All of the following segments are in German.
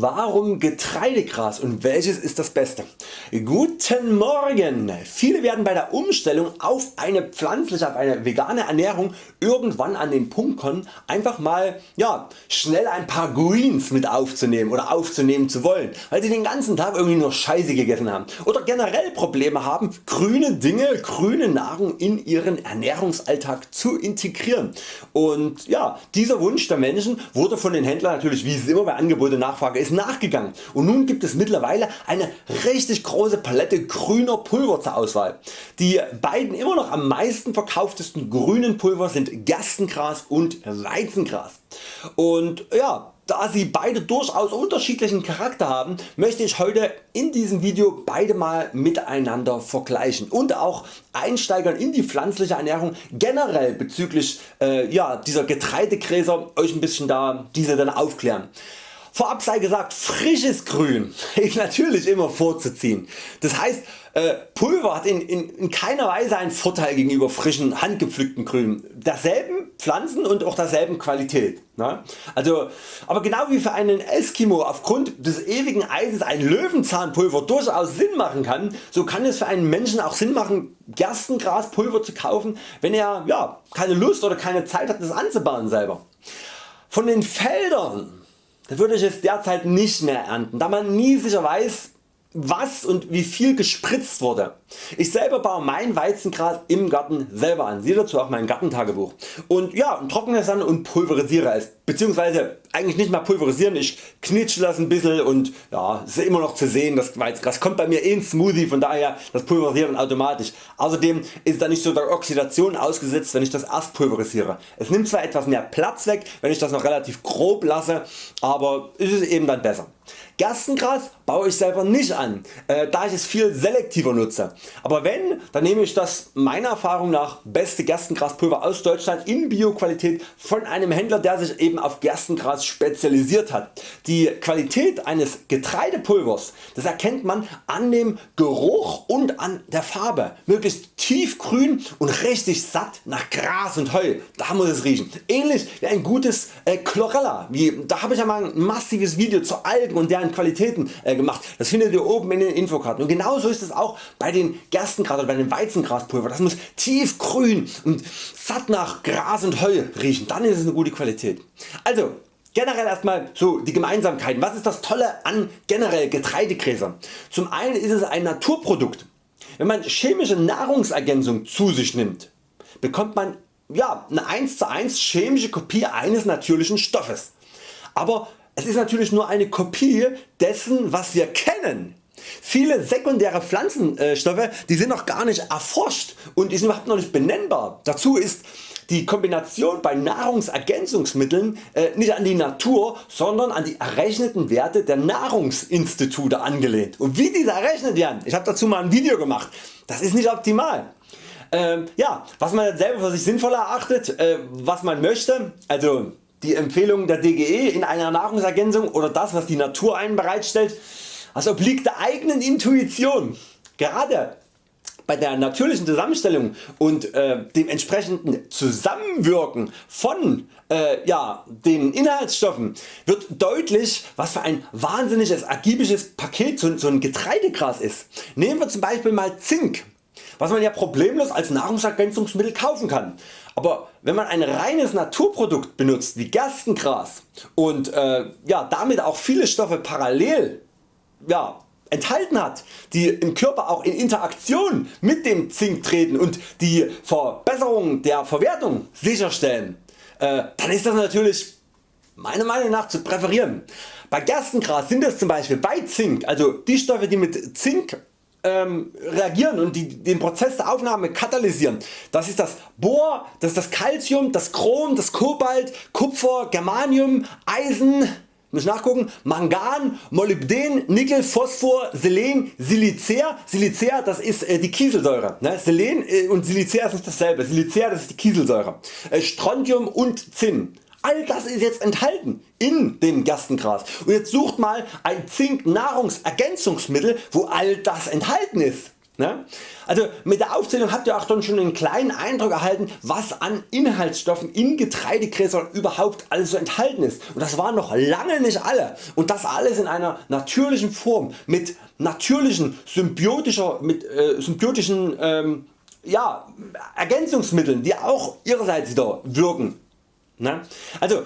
Warum Getreidegras und welches ist das beste? Guten Morgen! Viele werden bei der Umstellung auf eine pflanzliche, auf eine vegane Ernährung irgendwann an den Punkt kommen einfach mal ja, schnell ein paar Greens mit aufzunehmen oder aufzunehmen zu wollen, weil sie den ganzen Tag irgendwie nur Scheiße gegessen haben oder generell Probleme haben grüne Dinge, grüne Nahrung in ihren Ernährungsalltag zu integrieren. Und ja, dieser Wunsch der Menschen wurde von den Händlern natürlich wie es immer bei Angebot und Nachfrage Nachfrage ist nachgegangen und nun gibt es mittlerweile eine richtig große Palette grüner Pulver zur Auswahl. Die beiden immer noch am meisten verkauftesten grünen Pulver sind Gerstengras und Weizengras. Und ja, da sie beide durchaus unterschiedlichen Charakter haben, möchte ich heute in diesem Video beide mal miteinander vergleichen und auch einsteigern in die pflanzliche Ernährung generell bezüglich äh, ja, dieser Getreidegräser euch ein bisschen da diese dann aufklären. Vorab sei gesagt, frisches Grün ist natürlich immer vorzuziehen. Das heißt äh, Pulver hat in, in, in, keiner Weise einen Vorteil gegenüber frischen handgepflückten Grün. Derselben Pflanzen und auch derselben Qualität. Ne? Also, aber genau wie für einen Eskimo aufgrund des ewigen Eises ein Löwenzahnpulver durchaus Sinn machen kann, so kann es für einen Menschen auch Sinn machen Gerstengraspulver zu kaufen wenn er ja, keine Lust oder keine Zeit hat das anzubauen selber. Von den Feldern da würde ich es derzeit nicht mehr ernten, da man nie sicher weiß was und wie viel gespritzt wurde. Ich selber baue mein Weizengras im Garten selber an, siehe dazu auch mein Gartentagebuch und ja, trockne es dann und pulverisiere es, beziehungsweise eigentlich nicht mal pulverisieren, ich knitsche das ein bisschen und ja, es ist immer noch zu sehen, das Weizengras kommt bei mir in Smoothie, von daher das Pulverisieren automatisch. Außerdem ist da nicht so der Oxidation ausgesetzt wenn ich das erst pulverisiere. Es nimmt zwar etwas mehr Platz weg wenn ich das noch relativ grob lasse, aber es ist eben dann besser. Gerstengras baue ich selber nicht an, äh, da ich es viel selektiver nutze. Aber wenn, dann nehme ich das meiner Erfahrung nach beste Gerstengraspulver aus Deutschland in Bioqualität von einem Händler der sich eben auf Gerstengras spezialisiert hat. Die Qualität eines Getreidepulvers das erkennt man an dem Geruch und an der Farbe. Möglichst tiefgrün und richtig satt nach Gras und Heu, da muss es riechen. Ähnlich wie ein gutes äh, Chlorella, wie, da habe ich ja mal ein massives Video zu Algen und deren an Qualitäten äh, gemacht. Das findet ihr oben in den Infokarten. Und genauso ist es auch bei den Gerstengras oder bei dem Weizengraspulver. Das muss tiefgrün und satt nach Gras und Heu riechen. Dann ist es eine gute Qualität. Also Generell erstmal so die Gemeinsamkeiten. Was ist das Tolle an generell Getreidegräsern? Zum einen ist es ein Naturprodukt. Wenn man chemische Nahrungsergänzung zu sich nimmt, bekommt man ja, eine 1 zu 1 chemische Kopie eines natürlichen Stoffes. Aber es ist natürlich nur eine Kopie dessen was wir kennen. Viele sekundäre Pflanzenstoffe die sind noch gar nicht erforscht und die sind überhaupt noch nicht benennbar. Dazu ist die Kombination bei Nahrungsergänzungsmitteln äh, nicht an die Natur, sondern an die errechneten Werte der Nahrungsinstitute angelehnt. Und wie diese errechnet werden, ich habe dazu mal ein Video gemacht, das ist nicht optimal. Ähm, ja, was man selber für sich sinnvoll erachtet, äh, was man möchte, also die Empfehlung der DGE in einer Nahrungsergänzung oder das was die Natur einen bereitstellt, das obliegt der eigenen Intuition. Gerade bei der natürlichen Zusammenstellung und äh, dem entsprechenden Zusammenwirken von äh, ja, den Inhaltsstoffen wird deutlich was für ein wahnsinniges ergiebiges Paket so, so ein Getreidegras ist. Nehmen wir zum Beispiel mal Zink was man ja problemlos als Nahrungsergänzungsmittel kaufen kann. Aber wenn man ein reines Naturprodukt benutzt wie Gerstengras und äh, ja, damit auch viele Stoffe parallel ja, enthalten hat, die im Körper auch in Interaktion mit dem Zink treten und die Verbesserung der Verwertung sicherstellen, äh, dann ist das natürlich meiner Meinung nach zu präferieren. Bei Gerstengras sind es zum Beispiel bei Zink, also die Stoffe die mit Zink ähm, reagieren und die, den Prozess der Aufnahme katalysieren. Das ist das Bohr, das ist das Calcium, das Chrom, das Kobalt, Kupfer, Germanium, Eisen, muss nachgucken, Mangan, Molybden, Nickel, Phosphor, Selen, Silicea. Silicea das ist äh, die Kieselsäure. Ne? Selen äh, und Silicea ist dasselbe. Silicea das ist die Kieselsäure. Äh, Strontium und Zinn. All das ist jetzt enthalten in dem Gerstengras und jetzt sucht mal ein Zink Nahrungsergänzungsmittel wo all das enthalten ist. Ne? Also mit der Aufzählung habt ihr auch dann schon einen kleinen Eindruck erhalten was an Inhaltsstoffen in Getreidegräsern überhaupt alles so enthalten ist und das waren noch lange nicht alle und das alles in einer natürlichen Form mit natürlichen symbiotischer, mit, äh, symbiotischen ähm, ja, Ergänzungsmitteln die auch ihrerseits wieder wirken. Ne? Also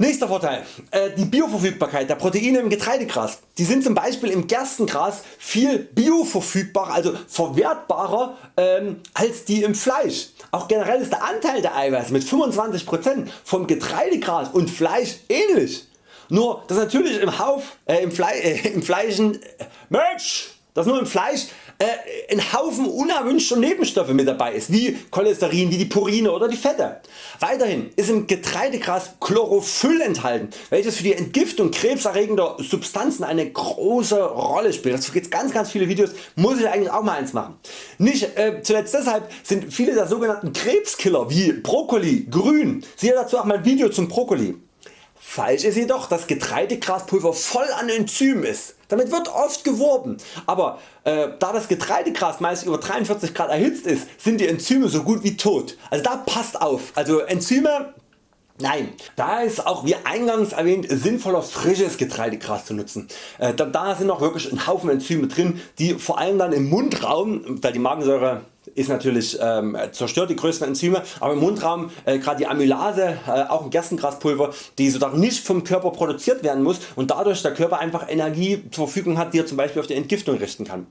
Nächster Vorteil, äh, die Bioverfügbarkeit der Proteine im Getreidegras. Die sind zum Beispiel im Gerstengras viel bioverfügbarer, also verwertbarer ähm, als die im Fleisch. Auch generell ist der Anteil der Eiweiße mit 25% vom Getreidegras und Fleisch ähnlich. Nur dass natürlich im, Hauf, äh, im, Fle äh, im Fleischen, äh, Mensch, dass nur im Fleisch äh, ein Haufen unerwünschter Nebenstoffe mit dabei ist, wie Cholesterin, wie die Purine oder die Fette. Weiterhin ist im Getreidegras Chlorophyll enthalten, welches für die Entgiftung krebserregender Substanzen eine große Rolle spielt. Dazu gibt es ganz ganz viele Videos, muss ich eigentlich auch mal eins machen. Nicht äh, zuletzt deshalb sind viele der sogenannten Krebskiller wie Brokkoli grün, siehe dazu auch mein Video zum Brokkoli. Falsch ist jedoch dass Getreidegraspulver voll an Enzymen ist. Damit wird oft geworben, aber äh, da das Getreidegras meist über 43 Grad erhitzt ist, sind die Enzyme so gut wie tot. Also da passt auf. Also Enzyme Nein, da ist auch wie eingangs erwähnt sinnvoller frisches Getreidegras zu nutzen. Äh, da sind auch wirklich ein Haufen Enzyme drin die vor allem dann im Mundraum, da die Magensäure ist natürlich ähm, zerstört die größten Enzyme, aber im Mundraum äh, gerade die Amylase, äh, auch ein Gerstengraspulver, die sozusagen nicht vom Körper produziert werden muss und dadurch der Körper einfach Energie zur Verfügung hat, die er zum Beispiel auf die Entgiftung richten kann.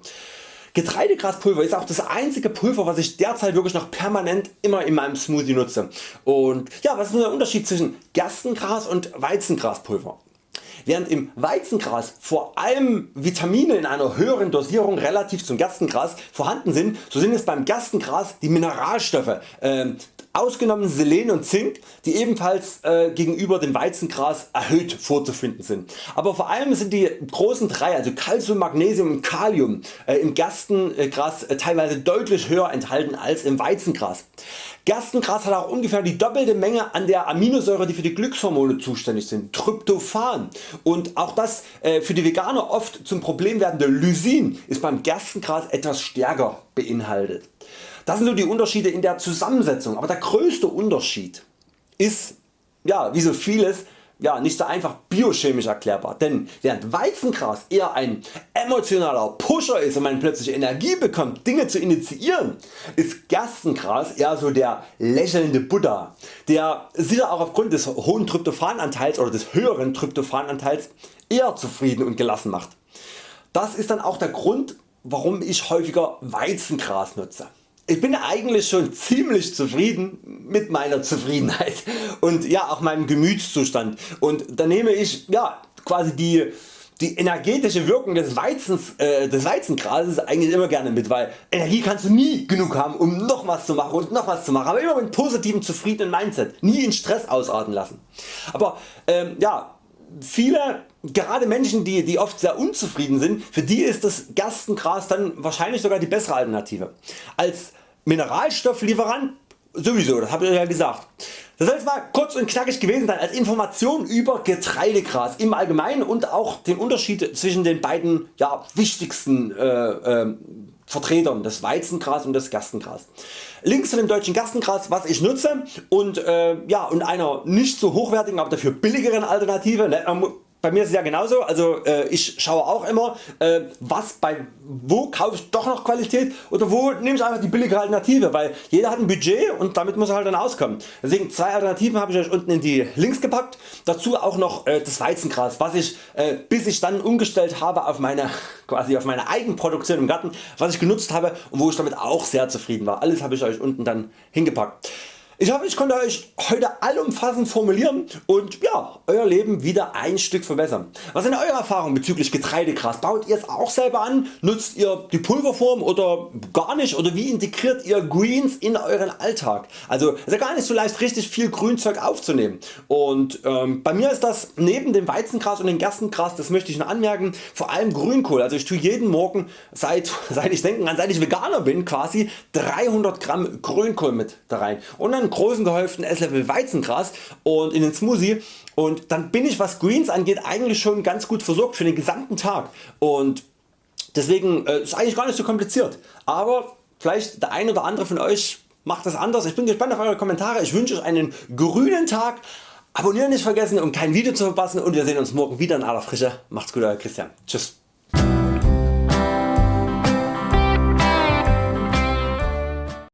Getreidegraspulver ist auch das einzige Pulver was ich derzeit wirklich noch permanent immer in meinem Smoothie nutze. Und ja, was ist der Unterschied zwischen Gerstengras und Weizengraspulver? Während im Weizengras vor allem Vitamine in einer höheren Dosierung relativ zum Gerstengras vorhanden sind, so sind es beim Gerstengras die Mineralstoffe, äh, ausgenommen Selen und Zink, die ebenfalls äh, gegenüber dem Weizengras erhöht vorzufinden sind. Aber vor allem sind die großen drei, also Calcium, Magnesium und Kalium äh, im Gerstengras äh, teilweise deutlich höher enthalten als im Weizengras. Gerstengras hat auch ungefähr die doppelte Menge an der Aminosäure die für die Glückshormone zuständig sind, Tryptophan und auch das äh, für die Veganer oft zum Problem werdende Lysin ist beim Gerstengras etwas stärker beinhaltet. Das sind so die Unterschiede in der Zusammensetzung, aber der größte Unterschied ist ja, wie so vieles ja, nicht so einfach biochemisch erklärbar, denn während Weizengras eher ein emotionaler Pusher ist und man plötzlich Energie bekommt Dinge zu initiieren, ist Gerstengras eher so der lächelnde Buddha, der sicher auch aufgrund des hohen Tryptophananteils oder des höheren Tryptophananteils eher zufrieden und gelassen macht. Das ist dann auch der Grund warum ich häufiger Weizengras nutze ich bin eigentlich schon ziemlich zufrieden mit meiner Zufriedenheit und ja auch meinem Gemütszustand. Und da nehme ich ja quasi die die energetische Wirkung des, Weizens, äh, des Weizengrases eigentlich immer gerne mit, weil Energie kannst du nie genug haben um noch was zu machen und noch was zu machen, aber immer mit positivem zufriedenen Mindset, nie in Stress ausarten lassen. Aber ähm, ja, viele gerade Menschen die, die oft sehr unzufrieden sind, für die ist das Gerstengras dann wahrscheinlich sogar die bessere Alternative. Als Mineralstofflieferant sowieso, das habe ich ja gesagt. Das soll jetzt mal kurz und knackig gewesen sein als Information über Getreidegras im Allgemeinen und auch den Unterschied zwischen den beiden ja, wichtigsten äh, äh, Vertretern des Weizengras und des Gerstengras. Links zu dem deutschen Gerstengras was ich nutze und, äh, ja, und einer nicht so hochwertigen aber dafür billigeren Alternative. Ne, bei mir ist es ja genauso, also äh, ich schaue auch immer äh, was bei wo kaufe ich doch noch Qualität oder wo nehme ich einfach die billige Alternative, weil jeder hat ein Budget und damit muss er halt dann auskommen. Deswegen zwei Alternativen habe ich euch unten in die Links gepackt, dazu auch noch äh, das Weizengras was ich äh, bis ich dann umgestellt habe auf meine, quasi auf meine Eigenproduktion im Garten was ich genutzt habe und wo ich damit auch sehr zufrieden war. Alles habe ich Euch unten dann hingepackt. Ich hoffe ich konnte Euch heute allumfassend formulieren und ja, Euer Leben wieder ein Stück verbessern. Was sind Eure Erfahrungen bezüglich Getreidegras? Baut ihr es auch selber an? Nutzt ihr die Pulverform oder gar nicht? Oder wie integriert ihr Greens in Euren Alltag? Also ist ja gar nicht so leicht richtig viel Grünzeug aufzunehmen. Und ähm, bei mir ist das neben dem Weizengras und dem Gerstengras, das möchte ich noch anmerken, vor allem Grünkohl. Also ich tue jeden Morgen seit, seit ich denken seit ich Veganer bin quasi 300 Gramm Grünkohl mit da rein. Und dann großen gehäuften Esslöffel Weizengras und in den Smoothie und dann bin ich was Greens angeht eigentlich schon ganz gut versorgt für den gesamten Tag und Deswegen äh, ist eigentlich gar nicht so kompliziert, aber vielleicht der ein oder andere von Euch macht das anders. Ich bin gespannt auf Eure Kommentare. Ich wünsche Euch einen grünen Tag. Abonnieren nicht vergessen um kein Video zu verpassen und wir sehen uns morgen wieder in aller Frische. Macht's gut Euer Christian. Tschüss.